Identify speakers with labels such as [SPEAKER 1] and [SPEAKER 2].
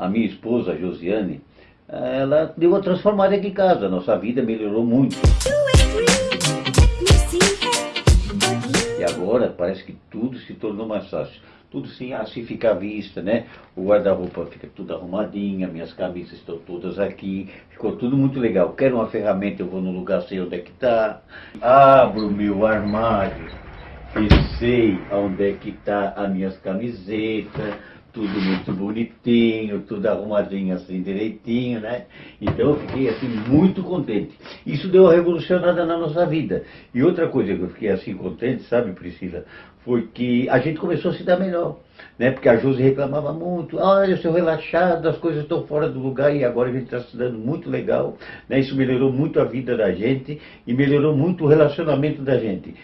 [SPEAKER 1] a minha esposa, Josiane, ela deu uma transformada aqui em casa, nossa vida melhorou muito. E agora parece que tudo se tornou mais fácil. Tudo assim, assim fica à vista, né? O guarda-roupa fica tudo arrumadinho, minhas camisas estão todas aqui, ficou tudo muito legal. Quero uma ferramenta, eu vou no lugar, sei onde é que está. Abro meu armário e sei onde é que está as minhas camisetas, tudo muito bonitinho, tudo arrumadinho assim direitinho, né? Então eu fiquei assim muito contente. Isso deu uma revolucionada na nossa vida. E outra coisa que eu fiquei assim contente, sabe Priscila, foi que a gente começou a se dar melhor. Né? Porque a Josi reclamava muito, olha, eu estou relaxado, as coisas estão fora do lugar e agora a gente está se dando muito legal. Né? Isso melhorou muito a vida da gente e melhorou muito o relacionamento da gente.